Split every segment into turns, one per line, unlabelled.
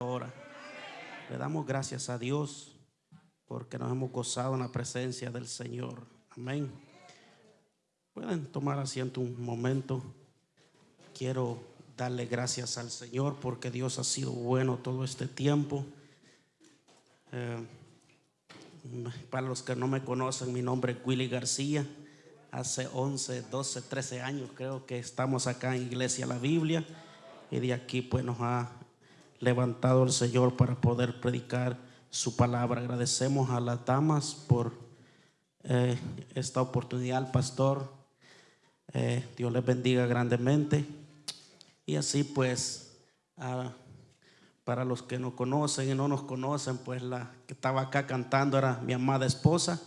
Ahora, le damos gracias a Dios porque nos hemos gozado en la presencia del Señor. Amén. Pueden tomar asiento un momento. Quiero darle gracias al Señor porque Dios ha sido bueno todo este tiempo. Eh, para los que no me conocen, mi nombre es Willy García. Hace 11, 12, 13 años creo que estamos acá en Iglesia La Biblia y de aquí pues nos ha levantado el Señor para poder predicar su palabra. Agradecemos a las damas por eh, esta oportunidad, pastor. Eh, Dios les bendiga grandemente. Y así pues, para los que nos conocen y no nos conocen, pues la que estaba acá cantando era mi amada esposa.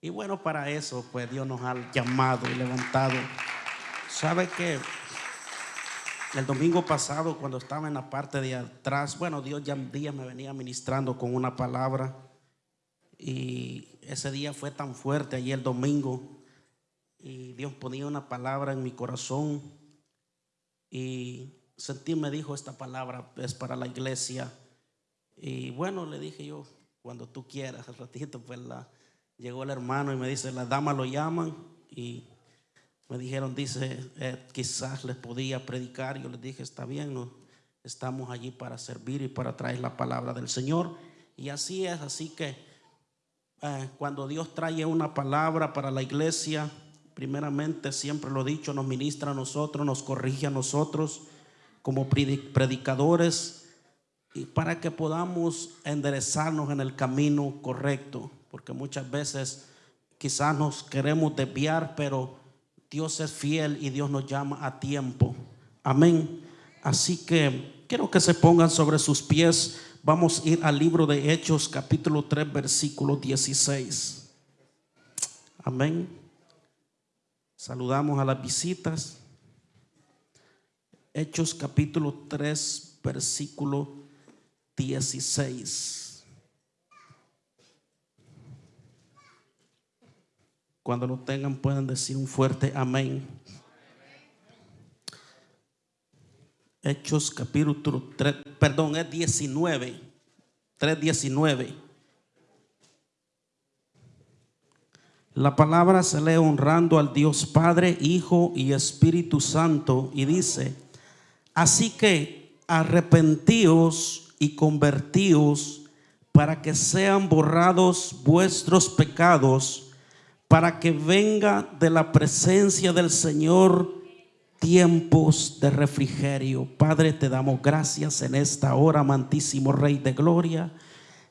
Y bueno, para eso, pues Dios nos ha llamado y levantado. ¿Sabe que el domingo pasado, cuando estaba en la parte de atrás, bueno, Dios ya un día me venía ministrando con una palabra. Y ese día fue tan fuerte, allí el domingo. Y Dios ponía una palabra en mi corazón. Y sentí, me dijo, esta palabra es para la iglesia. Y bueno, le dije yo, cuando tú quieras, al ratito, pues la, llegó el hermano y me dice, las damas lo llaman. Y me dijeron, dice, eh, quizás les podía predicar. Yo les dije, está bien, no, estamos allí para servir y para traer la palabra del Señor. Y así es, así que eh, cuando Dios trae una palabra para la iglesia, primeramente, siempre lo he dicho, nos ministra a nosotros, nos corrige a nosotros como predicadores y para que podamos enderezarnos en el camino correcto, porque muchas veces quizás nos queremos desviar, pero Dios es fiel y Dios nos llama a tiempo. Amén. Así que quiero que se pongan sobre sus pies. Vamos a ir al libro de Hechos, capítulo 3, versículo 16. Amén. Saludamos a las visitas. Hechos capítulo 3, versículo 16. Cuando lo tengan pueden decir un fuerte amén. Hechos capítulo 3, perdón, es 19, 3.19. La palabra se lee honrando al Dios Padre, Hijo y Espíritu Santo y dice, así que arrepentíos y convertíos para que sean borrados vuestros pecados para que venga de la presencia del Señor tiempos de refrigerio. Padre, te damos gracias en esta hora, amantísimo Rey de Gloria.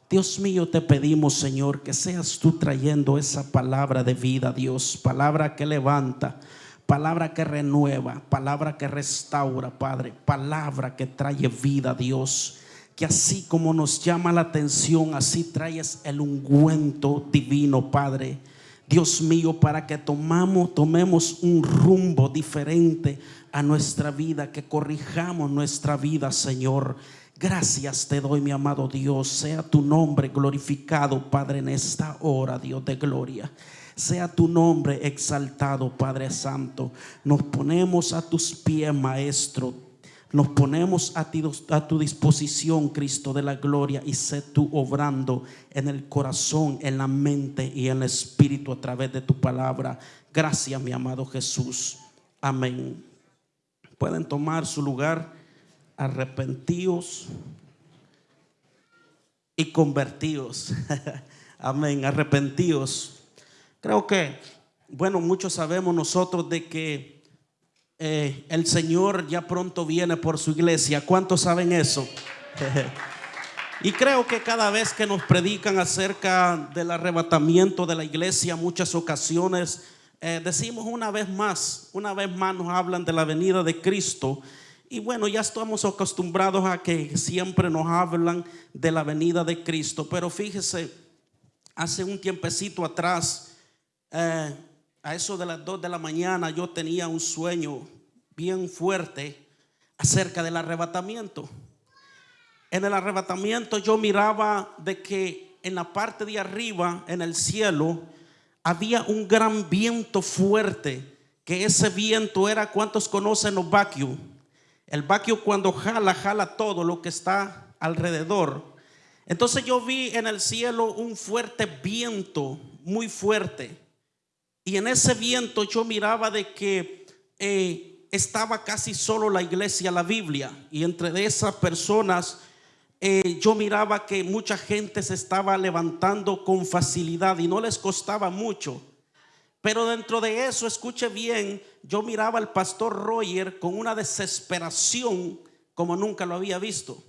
Dios mío, te pedimos, Señor, que seas tú trayendo esa palabra de vida, Dios, palabra que levanta, palabra que renueva, palabra que restaura, Padre, palabra que trae vida, Dios. Que así como nos llama la atención, así traes el ungüento divino, Padre Dios mío, para que tomamos, tomemos un rumbo diferente a nuestra vida, que corrijamos nuestra vida, Señor. Gracias te doy, mi amado Dios. Sea tu nombre glorificado, Padre, en esta hora, Dios de gloria. Sea tu nombre exaltado, Padre Santo. Nos ponemos a tus pies, Maestro. Nos ponemos a, tu disposición, Cristo de la gloria, y sé tú obrando en el corazón, en la mente y en el espíritu a través de tu palabra. Gracias, mi amado Jesús. Amén. Pueden tomar su lugar, arrepentidos y convertidos. Amén, arrepentidos. Creo que, bueno, muchos sabemos nosotros de que eh, el Señor ya pronto viene por su iglesia. ¿Cuántos saben eso? y creo que cada vez que nos predican acerca del arrebatamiento de la iglesia, muchas ocasiones eh, decimos una vez más, una vez más nos hablan de la venida de Cristo. Y bueno, ya estamos acostumbrados a que siempre nos hablan de la venida de Cristo. Pero fíjese, hace un tiempecito atrás, eh, a eso de las 2 de la mañana yo tenía un sueño bien fuerte acerca del arrebatamiento. En el arrebatamiento yo miraba de que en la parte de arriba, en el cielo, había un gran viento fuerte, que ese viento era, ¿cuántos conocen los vacuos? El vacuo cuando jala, jala todo lo que está alrededor. Entonces yo vi en el cielo un fuerte viento, muy fuerte. Y en ese viento yo miraba de que eh, estaba casi solo la iglesia, la Biblia. Y entre esas personas eh, yo miraba que mucha gente se estaba levantando con facilidad y no les costaba mucho. Pero dentro de eso, escuche bien, yo miraba al pastor Roger con una desesperación como nunca lo había visto.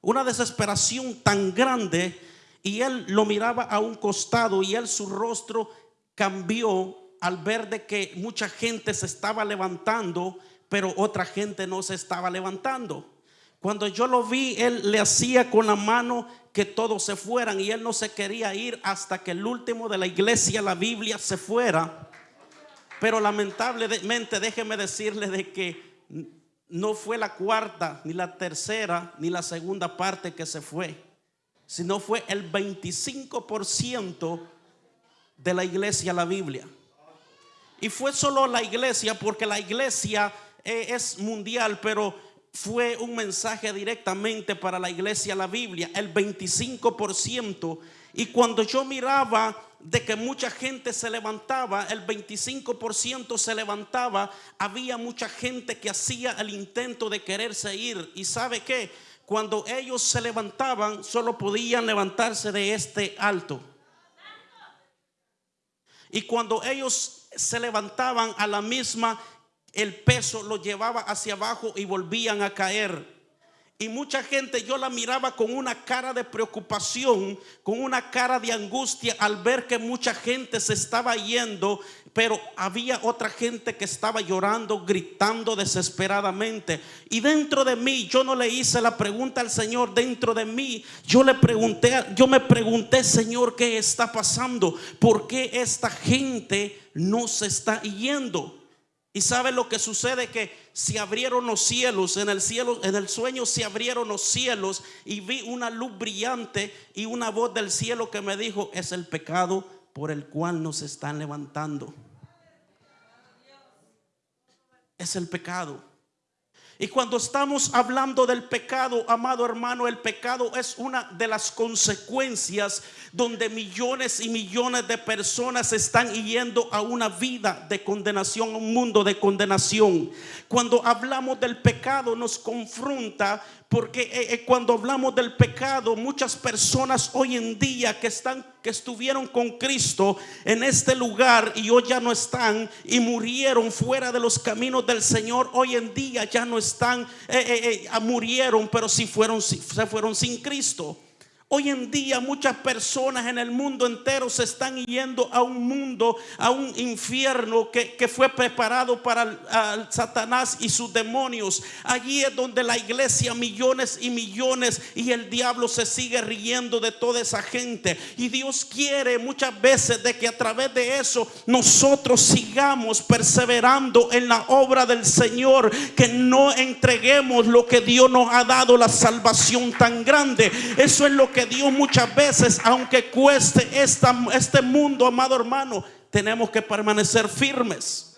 Una desesperación tan grande y él lo miraba a un costado y él su rostro cambió al ver de que mucha gente se estaba levantando, pero otra gente no se estaba levantando. Cuando yo lo vi, él le hacía con la mano que todos se fueran y él no se quería ir hasta que el último de la iglesia, la Biblia, se fuera. Pero lamentablemente déjeme decirle de que no fue la cuarta, ni la tercera, ni la segunda parte que se fue, sino fue el 25% de la iglesia, la Biblia. Y fue solo la iglesia, porque la iglesia eh, es mundial, pero fue un mensaje directamente para la iglesia, la Biblia, el 25%. Y cuando yo miraba de que mucha gente se levantaba, el 25% se levantaba, había mucha gente que hacía el intento de quererse ir. ¿Y sabe qué? Cuando ellos se levantaban, solo podían levantarse de este alto. Y cuando ellos se levantaban a la misma el peso lo llevaba hacia abajo y volvían a caer. Y mucha gente yo la miraba con una cara de preocupación, con una cara de angustia al ver que mucha gente se estaba yendo, pero había otra gente que estaba llorando, gritando desesperadamente. Y dentro de mí yo no le hice la pregunta al Señor, dentro de mí yo le pregunté, yo me pregunté, Señor, ¿qué está pasando? ¿Por qué esta gente no se está yendo? Y sabe lo que sucede que se abrieron los cielos, en el cielo, en el sueño se abrieron los cielos y vi una luz brillante y una voz del cielo que me dijo, es el pecado por el cual nos están levantando. Es el pecado. Y cuando estamos hablando del pecado, amado hermano, el pecado es una de las consecuencias donde millones y millones de personas están yendo a una vida de condenación, a un mundo de condenación. Cuando hablamos del pecado nos confronta porque eh, eh, cuando hablamos del pecado, muchas personas hoy en día que están que estuvieron con Cristo en este lugar y hoy ya no están y murieron fuera de los caminos del Señor, hoy en día ya no están, eh, murieron, pero si fueron, se fueron sin Cristo. Hoy en día muchas personas en el mundo entero se están yendo a un mundo, a un infierno que, fue preparado para Satanás y sus demonios. Allí es donde la iglesia, millones y millones, y el diablo se sigue riendo de toda esa gente. Y Dios quiere muchas veces de que a través de eso nosotros sigamos perseverando en la obra del Señor, que no entreguemos lo que Dios nos ha dado, la salvación tan grande. Eso es lo Dios muchas veces, aunque cueste esta, este mundo, amado hermano, tenemos que permanecer firmes.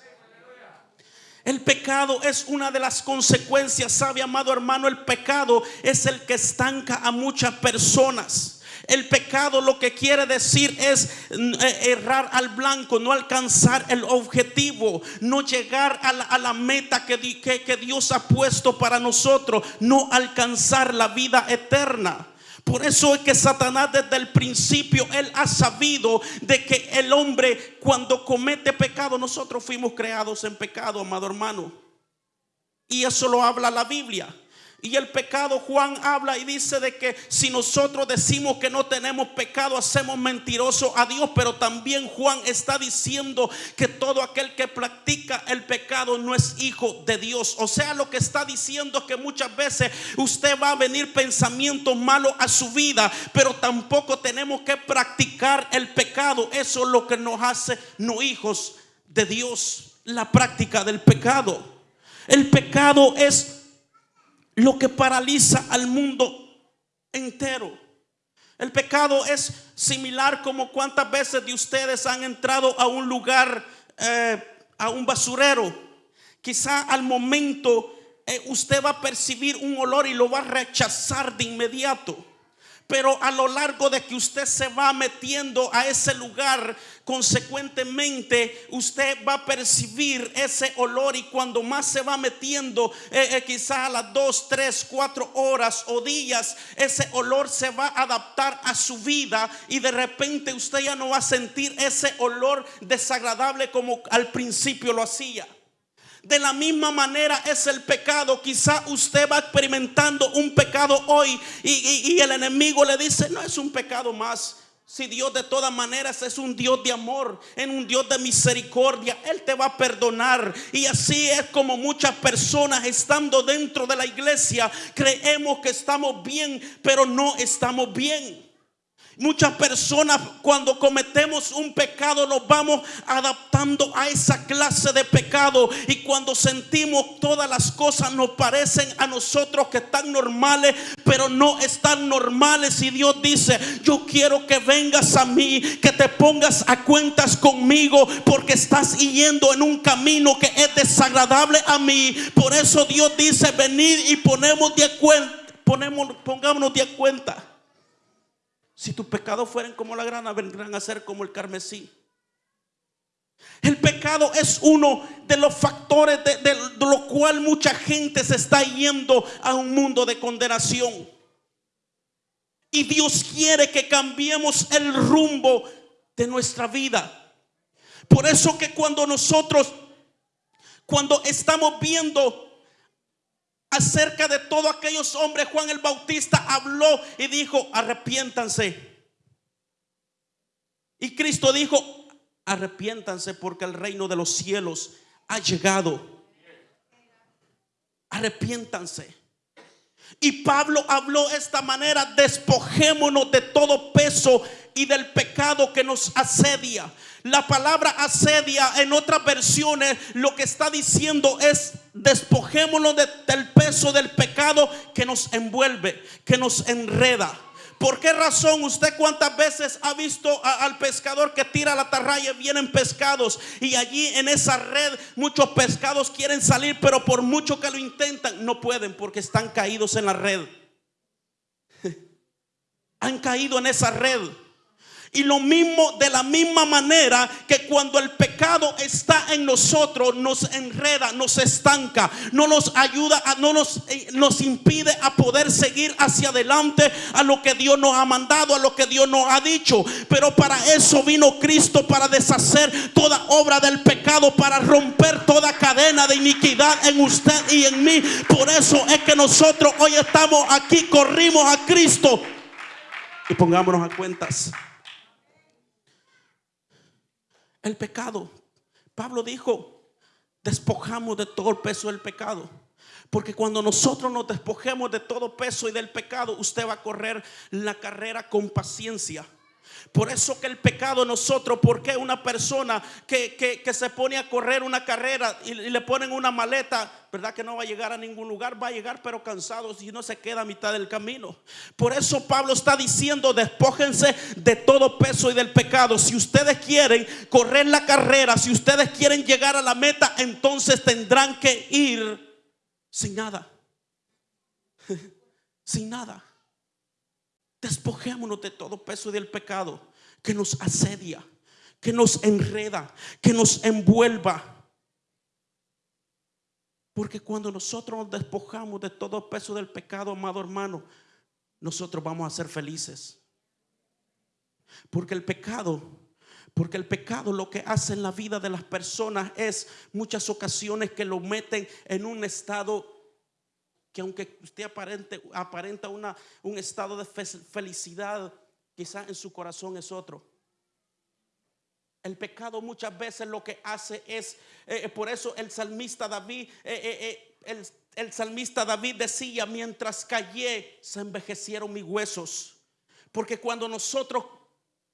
El pecado es una de las consecuencias, sabe amado hermano, el pecado es el que estanca a muchas personas. El pecado lo que quiere decir es mm, eh, errar al blanco, no alcanzar el objetivo, no llegar a la, meta que, que Dios ha puesto para nosotros, no alcanzar la vida eterna. Por eso es que Satanás desde el principio, él ha sabido de que el hombre cuando comete pecado, nosotros fuimos creados en pecado, amado hermano. Y eso lo habla la Biblia. Y el pecado, Juan habla y dice de que si nosotros decimos que no tenemos pecado, hacemos mentiroso a Dios. Pero también Juan está diciendo que todo aquel que practica el pecado no es hijo de Dios. O sea, lo que está diciendo es que muchas veces usted va a venir pensamientos malos a su vida, pero tampoco tenemos que practicar el pecado. Eso es lo que nos hace no hijos de Dios, la práctica del pecado. El pecado es lo que paraliza al mundo entero. El pecado es similar como cuántas veces de ustedes han entrado a un lugar, eh, a un basurero. Quizá al momento eh, usted va a percibir un olor y lo va a rechazar de inmediato. Pero a lo largo de que usted se va metiendo a ese lugar, consecuentemente usted va a percibir ese olor y cuando más se va metiendo, eh, eh, quizás a las dos, tres, cuatro horas o días, ese olor se va a adaptar a su vida y de repente usted ya no va a sentir ese olor desagradable como al principio lo hacía. De la misma manera es el pecado. Quizá usted va experimentando un pecado hoy y, el enemigo le dice, no es un pecado más. Si Dios de todas maneras es un Dios de amor, en un Dios de misericordia, Él te va a perdonar. Y así es como muchas personas estando dentro de la iglesia creemos que estamos bien, pero no estamos bien. Muchas personas cuando cometemos un pecado nos vamos adaptando a esa clase de pecado y cuando sentimos todas las cosas nos parecen a nosotros que están normales, pero no están normales y Dios dice, yo quiero que vengas a mí, que te pongas a cuentas conmigo porque estás yendo en un camino que es desagradable a mí. Por eso Dios dice, venid y ponemos de cuenta, ponemos, pongámonos de cuenta. Si tus pecados fueran como la grana, vendrán a ser como el carmesí. El pecado es uno de los factores de, de, lo cual mucha gente se está yendo a un mundo de condenación. Y Dios quiere que cambiemos el rumbo de nuestra vida. Por eso que cuando nosotros, cuando estamos viendo acerca de todos aquellos hombres, Juan el Bautista habló y dijo, arrepiéntanse. Y Cristo dijo, arrepiéntanse porque el reino de los cielos ha llegado. Arrepiéntanse. Y Pablo habló esta manera, despojémonos de todo peso y del pecado que nos asedia. La palabra asedia en otras versiones lo que está diciendo es despojémonos del peso del pecado que nos envuelve, que nos enreda. ¿Por qué razón usted cuántas veces ha visto al pescador que tira la tarraya y vienen pescados y allí en esa red muchos pescados quieren salir, pero por mucho que lo intentan no pueden porque están caídos en la red. Han caído en esa red. Y lo mismo, de la misma manera que cuando el pecado está en nosotros, nos enreda, nos estanca, no nos ayuda, no nos, eh, nos impide a poder seguir hacia adelante a lo que Dios nos ha mandado, a lo que Dios nos ha dicho. Pero para eso vino Cristo, para deshacer toda obra del pecado, para romper toda cadena de iniquidad en usted y en mí. Por eso es que nosotros hoy estamos aquí, corrimos a Cristo y pongámonos a cuentas el pecado. Pablo dijo, despojamos de todo el peso del pecado. Porque cuando nosotros nos despojemos de todo peso y del pecado, usted va a correr la carrera con paciencia. Por eso que el pecado nosotros, porque una persona que, se pone a correr una carrera y, le ponen una maleta, ¿verdad? Que no va a llegar a ningún lugar, va a llegar pero cansado si no se queda a mitad del camino. Por eso Pablo está diciendo, despójense de todo peso y del pecado. Si ustedes quieren correr la carrera, si ustedes quieren llegar a la meta, entonces tendrán que ir sin nada. sin nada. Despojémonos de todo peso del pecado que nos asedia, que nos enreda, que nos envuelva. Porque cuando nosotros nos despojamos de todo peso del pecado, amado hermano, nosotros vamos a ser felices. Porque el pecado, porque el pecado lo que hace en la vida de las personas es muchas ocasiones que lo meten en un estado que aunque usted aparente, aparenta una, un estado de felicidad, quizás en su corazón es otro. El pecado muchas veces lo que hace es, eh, eh, por eso el salmista David, eh, el, el salmista David decía, mientras callé, se envejecieron mis huesos. Porque cuando nosotros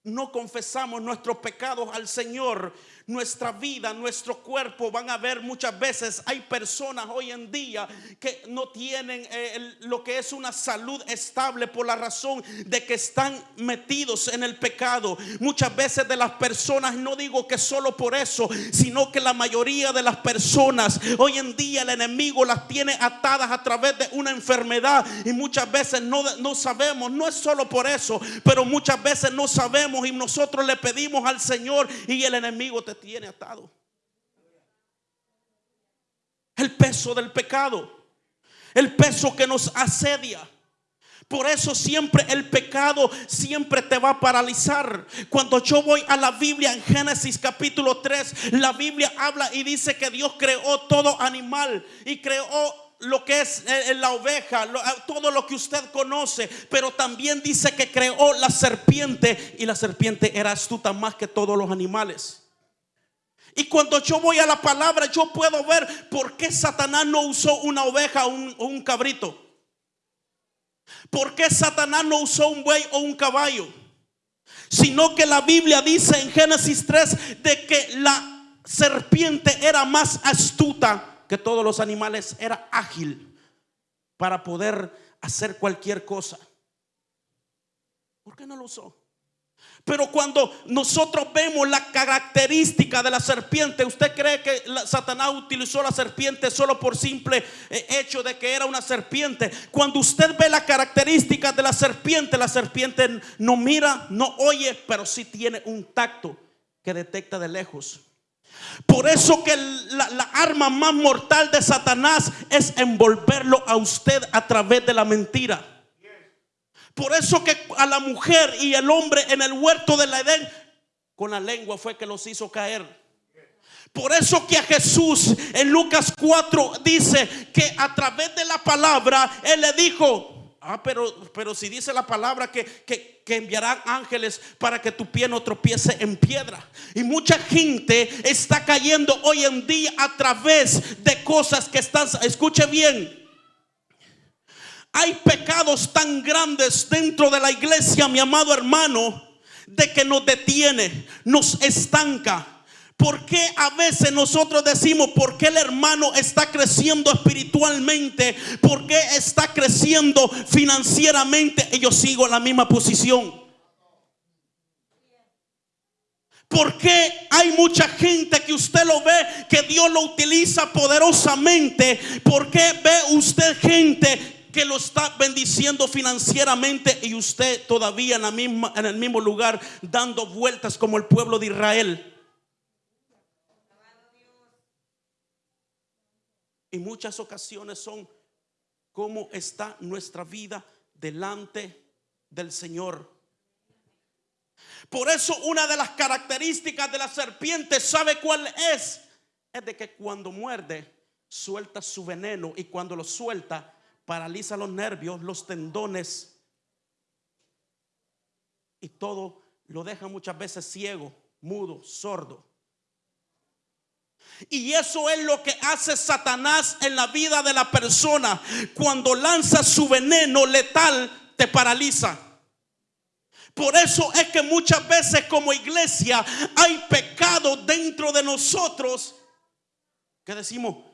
no confesamos nuestros pecados al Señor, nuestra vida, nuestro cuerpo van a ver muchas veces. Hay personas hoy en día que no tienen eh, lo que es una salud estable por la razón de que están metidos en el pecado. Muchas veces de las personas, no digo que solo por eso, sino que la mayoría de las personas hoy en día el enemigo las tiene atadas a través de una enfermedad y muchas veces no, no sabemos, no es solo por eso, pero muchas veces no sabemos y nosotros le pedimos al Señor y el enemigo te tiene atado. El peso del pecado. El peso que nos asedia. Por eso siempre el pecado siempre te va a paralizar. Cuando yo voy a la Biblia en Génesis capítulo 3, la Biblia habla y dice que Dios creó todo animal y creó lo que es eh, la oveja, todo lo que usted conoce, pero también dice que creó la serpiente y la serpiente era astuta más que todos los animales. Y cuando yo voy a la palabra, yo puedo ver por qué Satanás no usó una oveja o un, cabrito. ¿Por qué Satanás no usó un buey o un caballo? Sino que la Biblia dice en Génesis 3 de que la serpiente era más astuta que todos los animales, era ágil para poder hacer cualquier cosa. ¿Por qué no lo usó? Pero cuando nosotros vemos la característica de la serpiente, ¿usted cree que Satanás utilizó la serpiente solo por simple eh, hecho de que era una serpiente? Cuando usted ve la característica de la serpiente, la serpiente no mira, no oye, pero sí tiene un tacto que detecta de lejos. Por eso que la, la, arma más mortal de Satanás es envolverlo a usted a través de la mentira. Por eso que a la mujer y el hombre en el huerto del Edén, con la lengua fue que los hizo caer. Por eso que a Jesús en Lucas 4 dice que a través de la palabra Él le dijo, ah, pero, pero si dice la palabra que, que, que enviarán ángeles para que tu pie no tropiece en piedra. Y mucha gente está cayendo hoy en día a través de cosas que están, escuche bien, hay pecados tan grandes dentro de la iglesia, mi amado hermano, de que nos detiene, nos estanca. ¿Por qué a veces nosotros decimos, por qué el hermano está creciendo espiritualmente? ¿Por qué está creciendo financieramente? Y yo sigo en la misma posición. ¿Por qué hay mucha gente que usted lo ve que Dios lo utiliza poderosamente? ¿Por qué ve usted gente que lo está bendiciendo financieramente y usted todavía en, la misma, en el mismo lugar dando vueltas como el pueblo de Israel. Y muchas ocasiones son cómo está nuestra vida delante del Señor. Por eso una de las características de la serpiente, ¿sabe cuál es? Es de que cuando muerde, suelta su veneno y cuando lo suelta, paraliza los nervios, los tendones y todo lo deja muchas veces ciego, mudo, sordo. Y eso es lo que hace Satanás en la vida de la persona. Cuando lanza su veneno letal, te paraliza. Por eso es que muchas veces como iglesia hay pecado dentro de nosotros que decimos,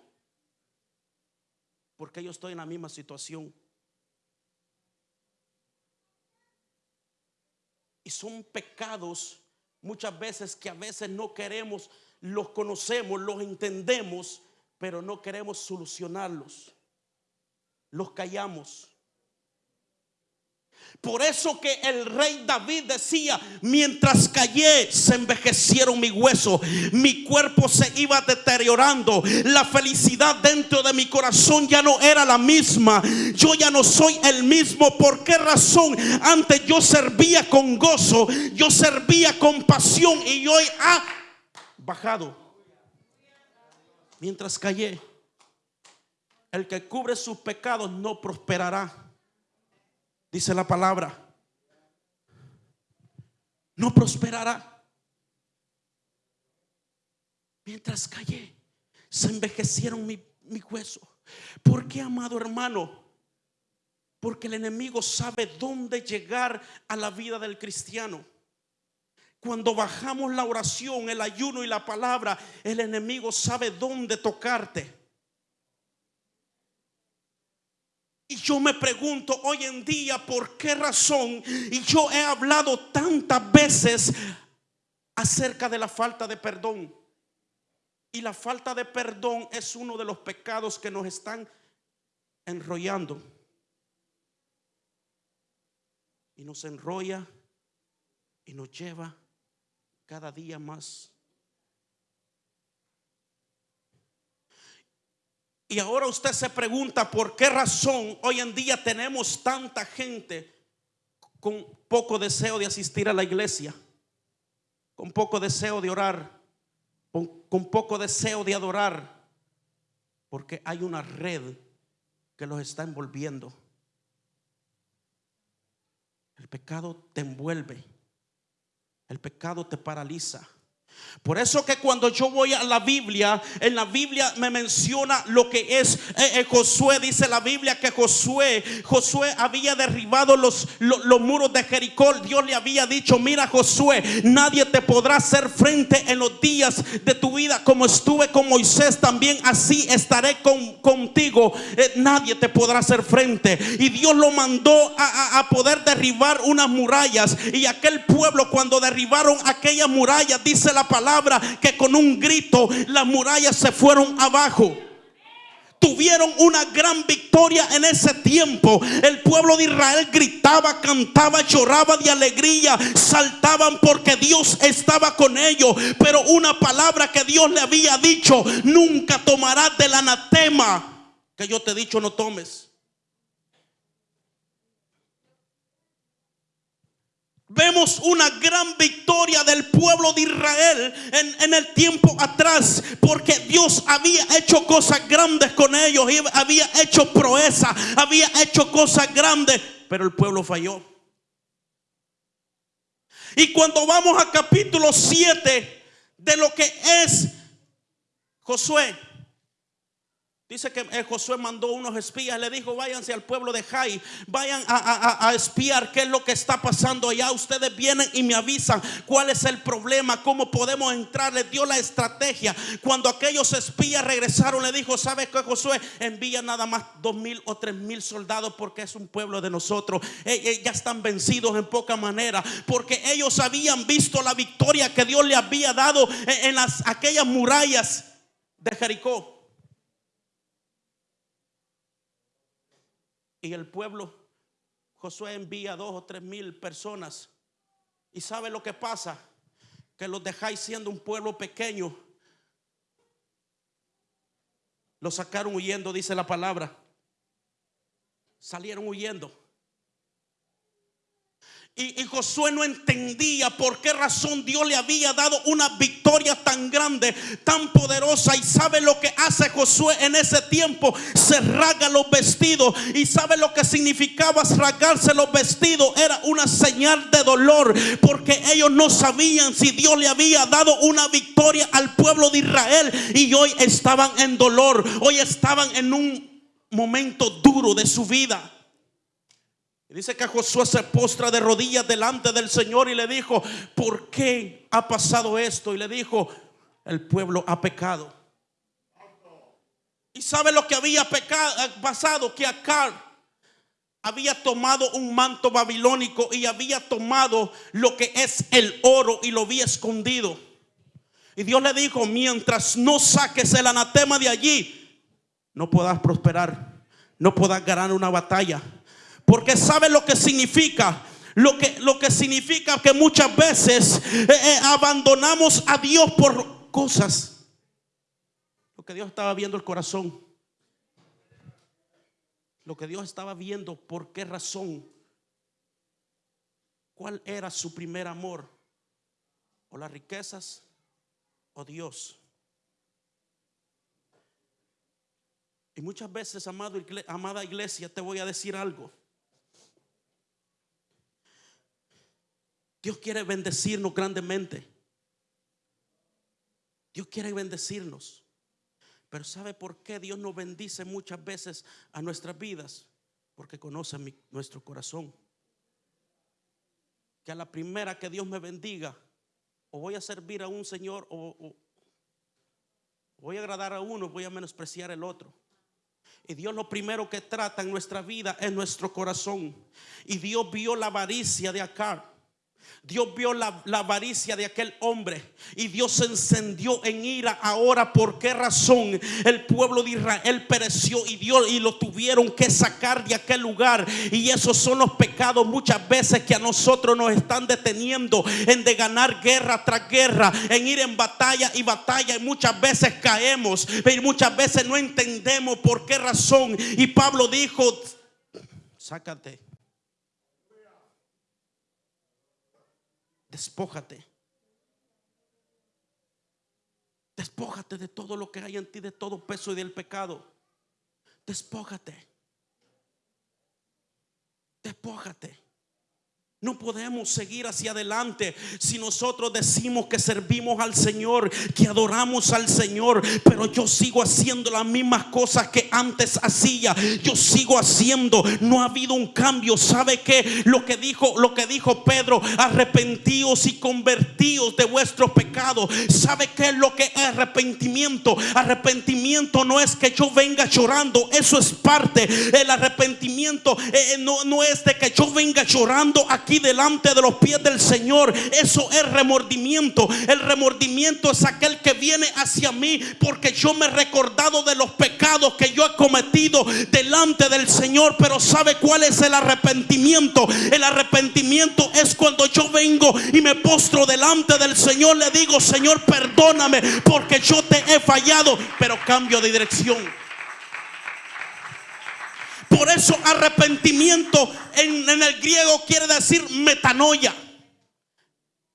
porque yo estoy en la misma situación. Y son pecados muchas veces que a veces no queremos, los conocemos, los entendemos, pero no queremos solucionarlos. Los callamos. Por eso que el rey David decía, mientras callé se envejecieron mis huesos, mi cuerpo se iba deteriorando, la felicidad dentro de mi corazón ya no era la misma, yo ya no soy el mismo. ¿Por qué razón? Antes yo servía con gozo, yo servía con pasión y hoy ha bajado. Mientras callé, el que cubre sus pecados no prosperará dice la palabra, no prosperará. Mientras callé, se envejecieron mi, mi hueso. ¿Por qué, amado hermano? Porque el enemigo sabe dónde llegar a la vida del cristiano. Cuando bajamos la oración, el ayuno y la palabra, el enemigo sabe dónde tocarte. Y yo me pregunto hoy en día por qué razón, y yo he hablado tantas veces acerca de la falta de perdón. Y la falta de perdón es uno de los pecados que nos están enrollando. Y nos enrolla y nos lleva cada día más Y ahora usted se pregunta por qué razón hoy en día tenemos tanta gente con poco deseo de asistir a la iglesia, con poco deseo de orar, con, poco deseo de adorar, porque hay una red que los está envolviendo. El pecado te envuelve, el pecado te paraliza. Por eso que cuando yo voy a la Biblia, en la Biblia me menciona lo que es eh, eh, Josué. Dice la Biblia que Josué, Josué había derribado los, los, muros de Jericó. Dios le había dicho, mira Josué, nadie te podrá hacer frente en los días de tu vida como estuve con Moisés. También así estaré con, contigo. Eh, nadie te podrá hacer frente. Y Dios lo mandó a, a poder derribar unas murallas. Y aquel pueblo cuando derribaron aquellas murallas, dice la palabra que con un grito las murallas se fueron abajo tuvieron una gran victoria en ese tiempo. El pueblo de Israel gritaba, cantaba, lloraba de alegría, saltaban porque Dios estaba con ellos. Pero una palabra que Dios le había dicho, nunca tomarás del anatema que yo te he dicho no tomes. Vemos una gran victoria del pueblo de Israel en, el tiempo atrás, porque Dios había hecho cosas grandes con ellos, había hecho proeza, había hecho cosas grandes, pero el pueblo falló. Y cuando vamos a capítulo 7 de lo que es Josué, Dice que eh, Josué mandó unos espías, le dijo, váyanse al pueblo de Jai, vayan a, espiar qué es lo que está pasando allá. Ustedes vienen y me avisan cuál es el problema, cómo podemos entrar. Le dio la estrategia. Cuando aquellos espías regresaron, le dijo, ¿sabes qué Josué? Envía nada más dos mil o tres mil soldados porque es un pueblo de nosotros. Ellos ya están vencidos en poca manera porque ellos habían visto la victoria que Dios le había dado en las, aquellas murallas de Jericó. Y el pueblo, Josué envía dos o tres mil personas. ¿Y sabe lo que pasa? Que los dejáis siendo un pueblo pequeño. Los sacaron huyendo, dice la palabra. Salieron huyendo. Y, Josué no entendía por qué razón Dios le había dado una victoria tan grande, tan poderosa. Y sabe lo que hace Josué en ese tiempo. Se rasga los vestidos. Y sabe lo que significaba rasgarse los vestidos. Era una señal de dolor. Porque ellos no sabían si Dios le había dado una victoria al pueblo de Israel. Y hoy estaban en dolor. Hoy estaban en un momento duro de su vida. Y dice que Josué se postra de rodillas delante del Señor y le dijo, ¿por qué ha pasado esto? Y le dijo, el pueblo ha pecado. Y sabe lo que había pecado, pasado, que acá había tomado un manto babilónico y había tomado lo que es el oro y lo había escondido. Y Dios le dijo, mientras no saques el anatema de allí, no podrás prosperar, no podrás ganar una batalla porque sabe lo que significa. Lo que, lo que significa que muchas veces eh, eh, abandonamos a Dios por cosas. Lo que Dios estaba viendo el corazón. Lo que Dios estaba viendo, por qué razón. ¿Cuál era su primer amor? ¿O las riquezas? ¿O Dios? Y muchas veces, amado, amada iglesia, te voy a decir algo. Dios quiere bendecirnos grandemente. Dios quiere bendecirnos. Pero ¿sabe por qué Dios nos bendice muchas veces a nuestras vidas? Porque conoce nuestro corazón. Que a la primera que Dios me bendiga, o voy a servir a un Señor o, voy a agradar a uno, voy a menospreciar el otro. Y Dios lo primero que trata en nuestra vida es nuestro corazón. Y Dios vio la avaricia de acá. Dios vio la, avaricia de aquel hombre y Dios se encendió en ira. Ahora, ¿por qué razón el pueblo de Israel pereció y Dios y lo tuvieron que sacar de aquel lugar? Y esos son los pecados muchas veces que a nosotros nos están deteniendo en de ganar guerra tras guerra, en ir en batalla y batalla. Y muchas veces caemos, y muchas veces no entendemos por qué razón. Y Pablo dijo: Sácate Despójate. Despójate de todo lo que hay en ti, de todo peso y del pecado. Despójate. Despójate. No podemos seguir hacia adelante si nosotros decimos que servimos al Señor, que adoramos al Señor, pero yo sigo haciendo las mismas cosas que antes hacía. Yo sigo haciendo, no ha habido un cambio. ¿Sabe qué? Lo que dijo, lo que dijo Pedro, arrepentíos y convertíos de vuestros pecados. ¿Sabe qué es lo que es arrepentimiento? Arrepentimiento no es que yo venga llorando, eso es parte. El arrepentimiento eh, no, no es de que yo venga llorando a aquí delante de los pies del Señor. Eso es remordimiento. El remordimiento es aquel que viene hacia mí porque yo me he recordado de los pecados que yo he cometido delante del Señor. Pero ¿sabe cuál es el arrepentimiento? El arrepentimiento es cuando yo vengo y me postro delante del Señor. Le digo, Señor, perdóname porque yo te he fallado, pero cambio de dirección. Por eso arrepentimiento en, el griego quiere decir metanoia.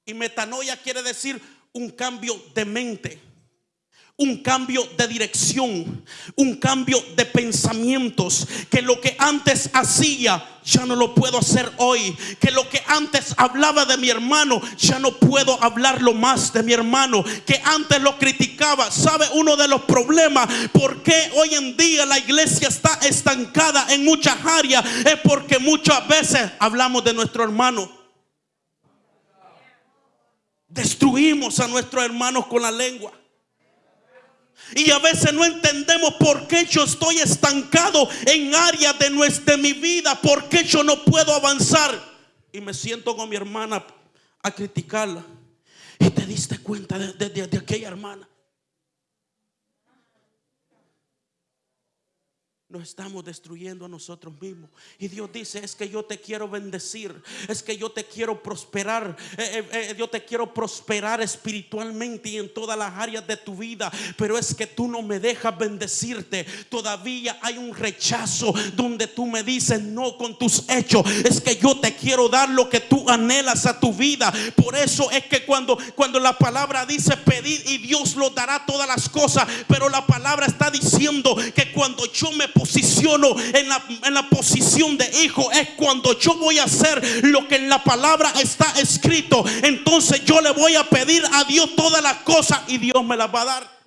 Y metanoia quiere decir un cambio de mente un cambio de dirección, un cambio de pensamientos, que lo que antes hacía ya no lo puedo hacer hoy, que lo que antes hablaba de mi hermano ya no puedo hablarlo más de mi hermano, que antes lo criticaba. ¿Sabe uno de los problemas por qué hoy en día la iglesia está estancada en muchas áreas? Es porque muchas veces hablamos de nuestro hermano. Destruimos a nuestros hermanos con la lengua. Y a veces no entendemos por qué yo estoy estancado en áreas de, nuestra, mi vida, por qué yo no puedo avanzar. Y me siento con mi hermana a criticarla. Y te diste cuenta de aquella hermana. Nos estamos destruyendo a nosotros mismos. Y Dios dice, es que yo te quiero bendecir, es que yo te quiero prosperar, eh, eh, eh, yo te quiero prosperar espiritualmente y en todas las áreas de tu vida, pero es que tú no me dejas bendecirte. Todavía hay un rechazo donde tú me dices, no con tus hechos, es que yo te quiero dar lo que tú anhelas a tu vida. Por eso es que cuando, cuando la palabra dice pedir y Dios lo dará todas las cosas, pero la palabra está diciendo que cuando yo me posiciono en la, en la posición de hijo es cuando yo voy a hacer lo que en la palabra está escrito. Entonces yo le voy a pedir a Dios todas las cosas y Dios me las va a dar.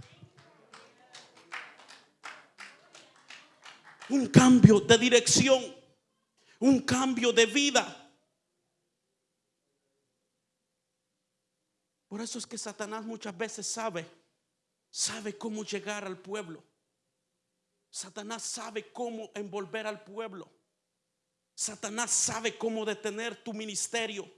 Un cambio de dirección, un cambio de vida. Por eso es que Satanás muchas veces sabe, sabe cómo llegar al pueblo. Satanás sabe cómo envolver al pueblo. Satanás sabe cómo detener tu ministerio.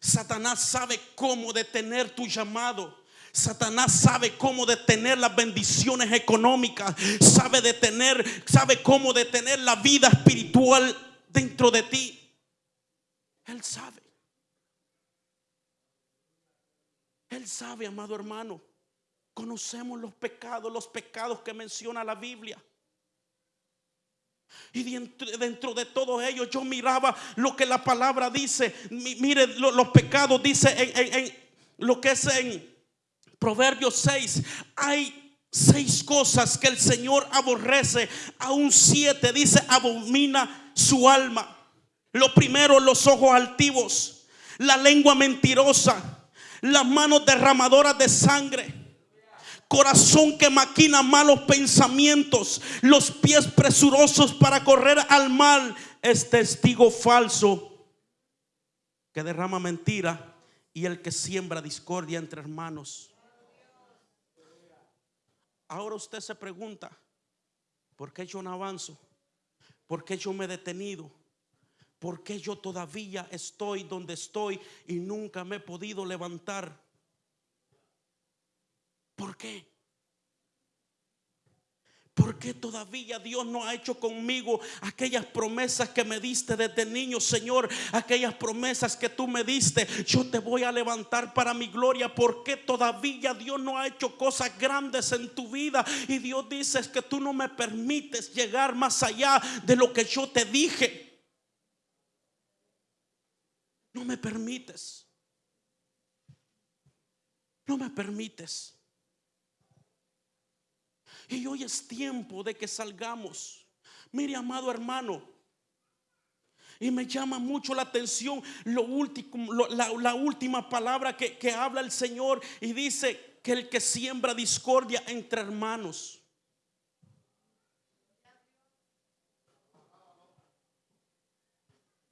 Satanás sabe cómo detener tu llamado. Satanás sabe cómo detener las bendiciones económicas. Sabe detener, sabe cómo detener la vida espiritual dentro de ti. Él sabe. Él sabe, amado hermano. Conocemos los pecados, los pecados que menciona la Biblia. Y dentro, de todo ello yo miraba lo que la palabra dice. Mire los pecados, dice en, lo que es en Proverbios 6. Hay seis cosas que el Señor aborrece. Aún siete dice abomina su alma. Lo primero, los ojos altivos. La lengua mentirosa. Las manos derramadoras de sangre corazón que maquina malos pensamientos, los pies presurosos para correr al mal, es testigo falso que derrama mentira y el que siembra discordia entre hermanos. Ahora usted se pregunta, ¿por qué yo no avanzo? ¿Por qué yo me he detenido? ¿Por qué yo todavía estoy donde estoy y nunca me he podido levantar? ¿Por qué? ¿Por qué todavía Dios no ha hecho conmigo aquellas promesas que me diste desde niño, Señor? Aquellas promesas que tú me diste, yo te voy a levantar para mi gloria. ¿Por qué todavía Dios no ha hecho cosas grandes en tu vida? Y Dios dice que tú no me permites llegar más allá de lo que yo te dije. No me permites. No me permites. Y hoy es tiempo de que salgamos. Mire, amado hermano, y me llama mucho la atención lo último, la, última palabra que, que habla el Señor y dice que el que siembra discordia entre hermanos.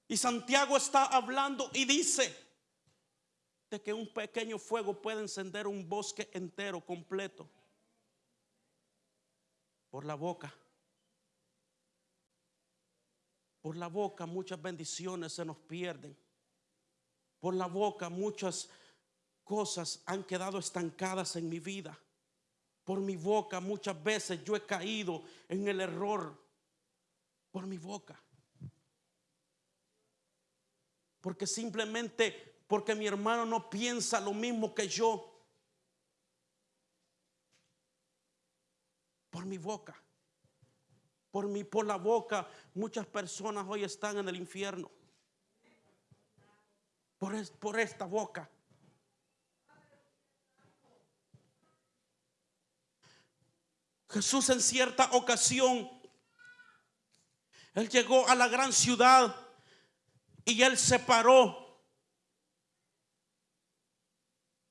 Y Santiago está hablando y dice de que un pequeño fuego puede encender un bosque entero, completo por la boca. Por la boca muchas bendiciones se nos pierden. Por la boca muchas cosas han quedado estancadas en mi vida. Por mi boca muchas veces yo he caído en el error. Por mi boca. Porque simplemente porque mi hermano no piensa lo mismo que yo. Por mi boca. Por mi por la boca muchas personas hoy están en el infierno. Por, por esta boca. Jesús en cierta ocasión, Él llegó a la gran ciudad y Él se paró.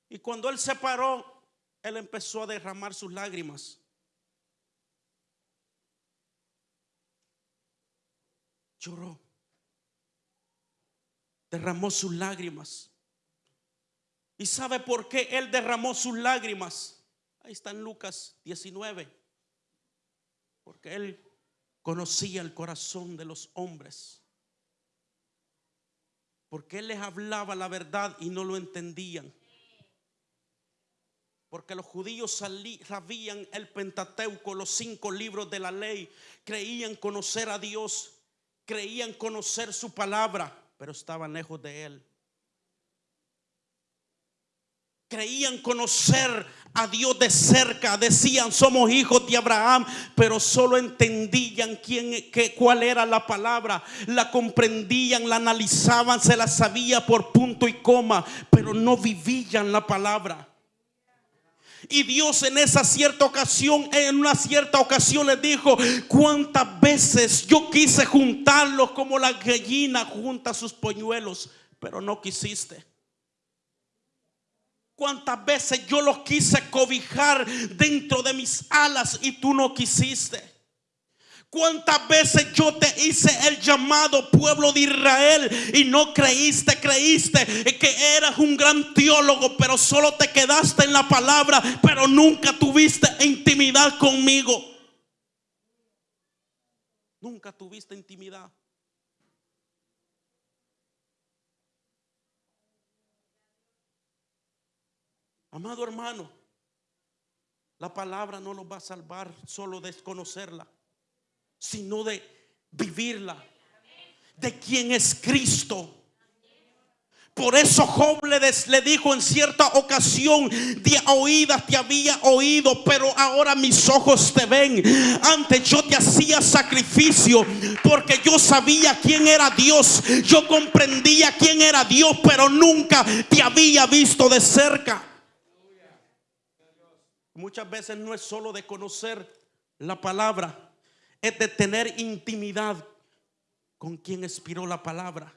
Y cuando Él se paró, Él empezó a derramar sus lágrimas. Lloró, derramó sus lágrimas. ¿Y sabe por qué él derramó sus lágrimas? Ahí está en Lucas 19. Porque él conocía el corazón de los hombres. Porque él les hablaba la verdad y no lo entendían. Porque los judíos sabían el Pentateuco, los cinco libros de la ley, creían conocer a Dios creían conocer su palabra, pero estaban lejos de él. Creían conocer a Dios de cerca, decían somos hijos de Abraham, pero solo entendían quién, qué, cuál era la palabra, la comprendían, la analizaban, se la sabía por punto y coma, pero no vivían la palabra. Y Dios en esa cierta ocasión, en una cierta ocasión les dijo, cuántas veces yo quise juntarlos como la gallina junta sus poñuelos, pero no quisiste. Cuántas veces yo los quise cobijar dentro de mis alas y tú no quisiste. ¿Cuántas veces yo te hice el llamado pueblo de Israel y no creíste, creíste que eras un gran teólogo, pero solo te quedaste en la palabra, pero nunca tuviste intimidad conmigo? Nunca tuviste intimidad. Amado hermano, la palabra no nos va a salvar solo desconocerla sino de vivirla, de quien es Cristo. Por eso Job le, dijo en cierta ocasión, de oídas te había oído, pero ahora mis ojos te ven. Antes yo te hacía sacrificio porque yo sabía quién era Dios. Yo comprendía quién era Dios, pero nunca te había visto de cerca. Muchas veces no es solo de conocer la palabra, es de tener intimidad con quien expiró la palabra.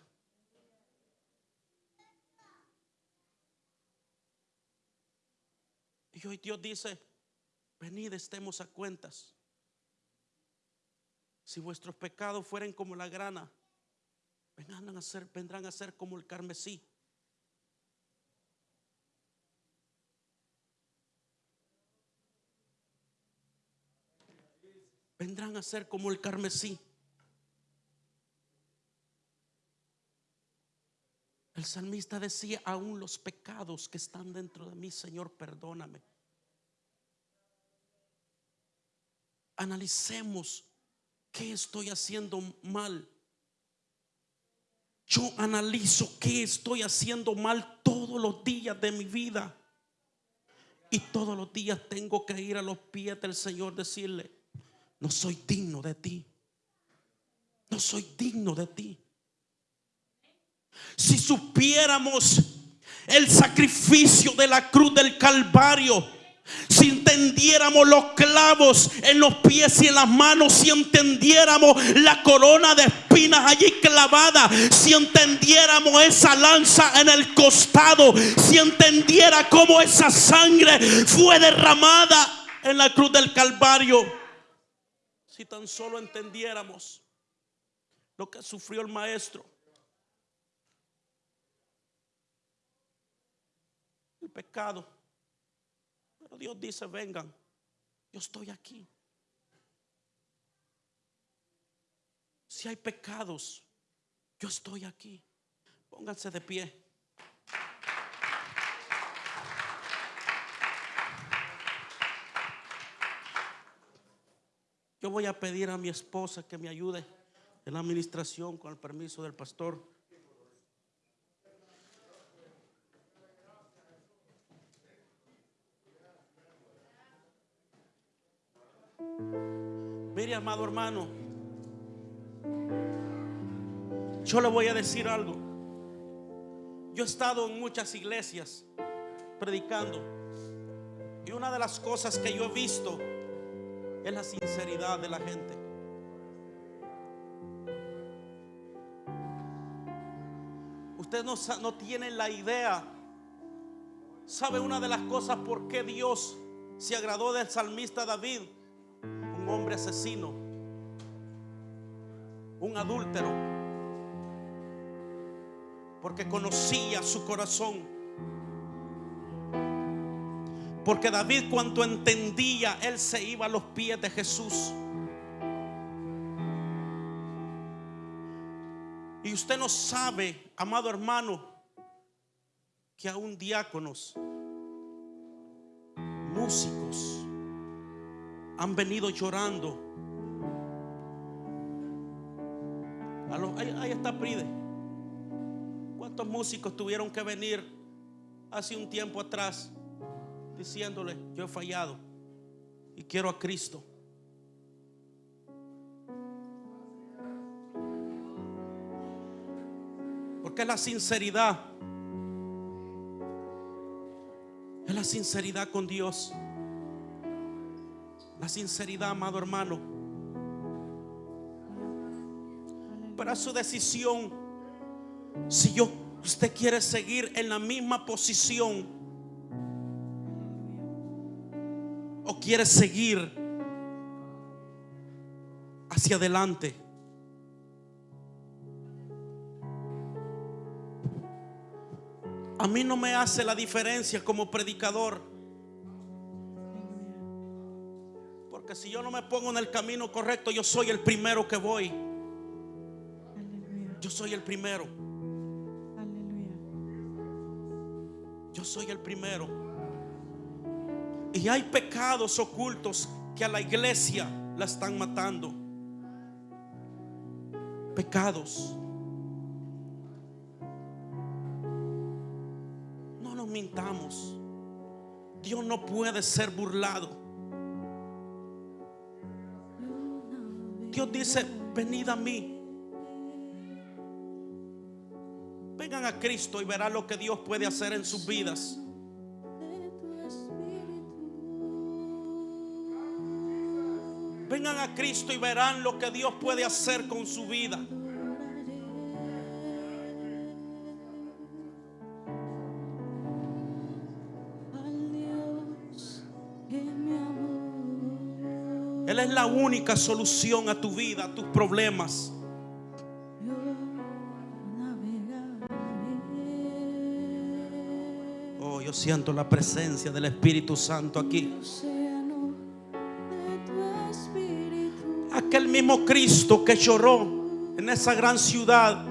Y hoy Dios dice, venid, estemos a cuentas. Si vuestros pecados fueren como la grana, vendrán a ser, vendrán a ser como el carmesí. Vendrán a ser como el carmesí. El salmista decía, aún los pecados que están dentro de mí, Señor, perdóname. Analicemos qué estoy haciendo mal. Yo analizo qué estoy haciendo mal todos los días de mi vida. Y todos los días tengo que ir a los pies del Señor, decirle, no soy digno de ti. No soy digno de ti. Si supiéramos el sacrificio de la cruz del Calvario, si entendiéramos los clavos en los pies y en las manos, si entendiéramos la corona de espinas allí clavada, si entendiéramos esa lanza en el costado, si entendiera cómo esa sangre fue derramada en la cruz del Calvario, si tan solo entendiéramos lo que sufrió el maestro. El pecado Dios dice, vengan, yo estoy aquí. Si hay pecados, yo estoy aquí. Pónganse de pie. Yo voy a pedir a mi esposa que me ayude en la administración con el permiso del pastor. Mire, amado hermano, yo le voy a decir algo. Yo he estado en muchas iglesias predicando y una de las cosas que yo he visto es la sinceridad de la gente. Usted no, no tiene la idea. ¿Sabe una de las cosas por qué Dios se agradó del salmista David? un hombre asesino, un adúltero, porque conocía su corazón. Porque David cuando entendía, él se iba a los pies de Jesús. Y usted no sabe, amado hermano, que aún diáconos, músicos, han venido llorando. Ahí, está Pride. ¿Cuántos músicos tuvieron que venir hace un tiempo atrás diciéndole, yo he fallado y quiero a Cristo? Porque es la sinceridad. Es la sinceridad con Dios. La sinceridad, amado hermano. Para su decisión, si yo, usted quiere seguir en la misma posición o quiere seguir hacia adelante. A mí no me hace la diferencia como predicador Porque si yo no me pongo en el camino correcto, yo soy el primero que voy. Yo soy el primero. Yo soy el primero. Y hay pecados ocultos que a la iglesia la están matando. Pecados. No nos mintamos. Dios no puede ser burlado. Dios dice, venid a mí. Vengan a Cristo y verán lo que Dios puede hacer en sus vidas. Cristo y verán lo que Dios puede hacer con su vida. Él es la única solución a tu vida, a tus problemas. Oh, yo siento la presencia del Espíritu Santo aquí.
Mismo Cristo que lloró en esa gran ciudad,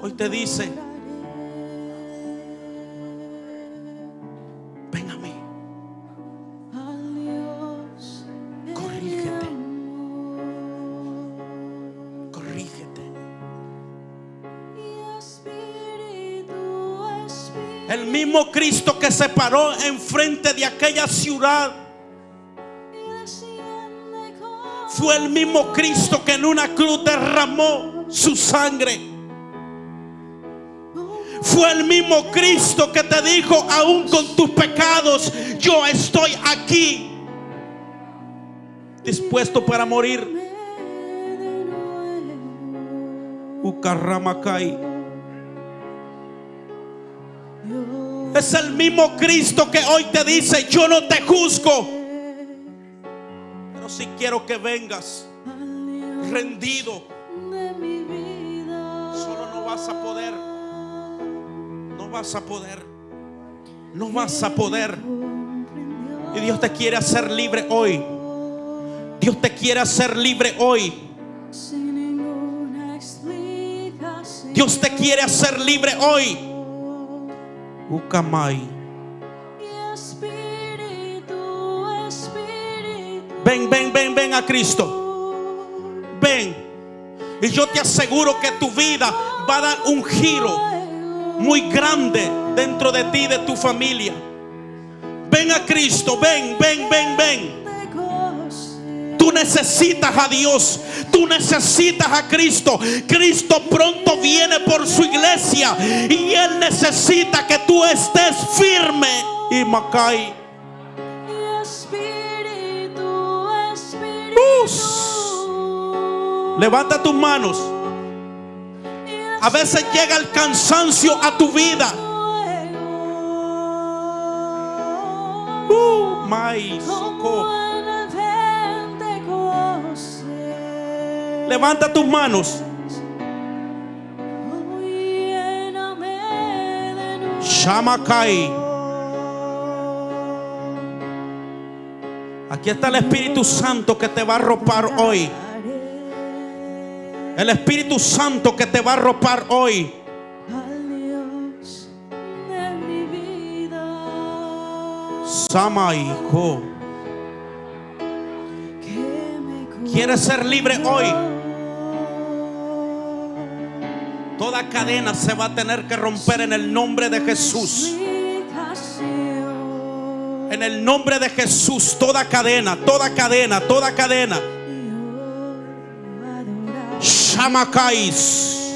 hoy te dice, ven a mí, corrígete, corrígete. El mismo Cristo que se paró enfrente de aquella ciudad fue el mismo Cristo que en una cruz derramó su sangre. Fue el mismo Cristo que te dijo, aún con tus pecados, yo estoy aquí, dispuesto para morir. Ucarramacay. Es el mismo Cristo que hoy te dice, yo no te juzgo. Si quiero que vengas rendido. Solo no vas a poder. No vas a poder. No vas a poder. Y Dios te quiere hacer libre hoy. Dios te quiere hacer libre hoy. Dios te quiere hacer libre hoy. Ucamay. Ven, a Cristo. Ven. Y yo te aseguro que tu vida va a dar un giro muy grande dentro de ti, de tu familia. Ven a Cristo, ven, ven, ven, ven. Tú necesitas a Dios. Tú necesitas a Cristo. Cristo pronto viene por su iglesia. Y Él necesita que tú estés firme. Y Macay. Levanta tus manos. A veces llega el cansancio a tu vida. Uh. Levanta tus manos. Shamakai. Aquí está el Espíritu Santo que te va a arropar hoy. El Espíritu Santo que te va a arropar hoy. Samaico. ¿Quieres ser libre hoy? Toda cadena se va a tener que romper en el nombre de Jesús. En el nombre de Jesús, toda cadena, toda cadena, toda cadena. Shamakais.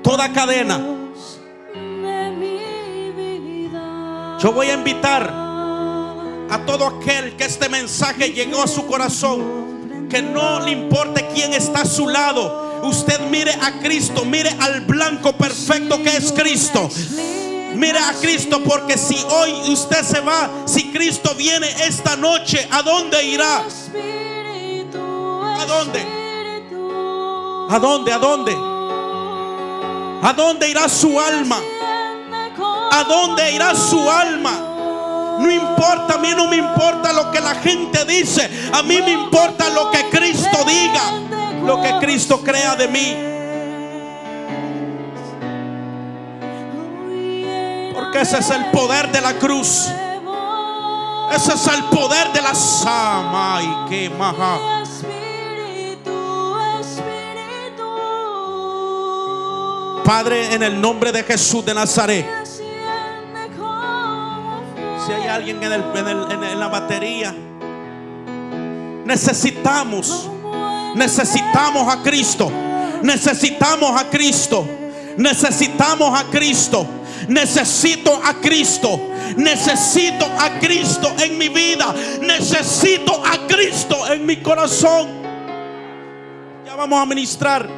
Toda cadena. Yo voy a invitar a todo aquel que este mensaje llegó a su corazón, que no le importe quién está a su lado. Usted mire a Cristo, mire al blanco perfecto que es Cristo. Mire a Cristo porque si hoy usted se va, si Cristo viene esta noche, ¿a dónde irá? ¿A dónde? ¿A dónde? ¿A dónde? ¿A dónde irá su alma? ¿A dónde irá su alma? No importa, a mí no me importa lo que la gente dice. A mí me importa lo que Cristo diga. Lo que Cristo crea de mí. Ese es el poder de la cruz. Ese es el poder de la sama y que maja. Padre, en el nombre de Jesús de Nazaret. Si hay alguien en, el, en la batería, necesitamos, necesitamos a Cristo. Necesitamos a Cristo. Necesitamos a Cristo. Necesito a Cristo. Necesito a Cristo en mi vida. Necesito a Cristo en mi corazón. Ya vamos a ministrar.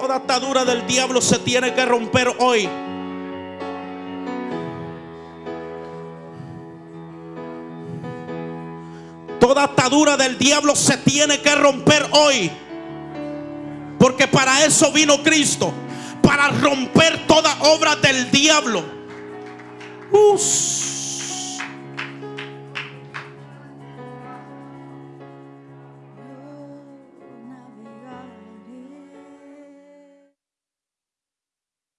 Toda atadura del diablo se tiene que romper hoy. Toda atadura del diablo se tiene que romper hoy. Porque para eso vino Cristo. Para romper toda obra del diablo. Uf.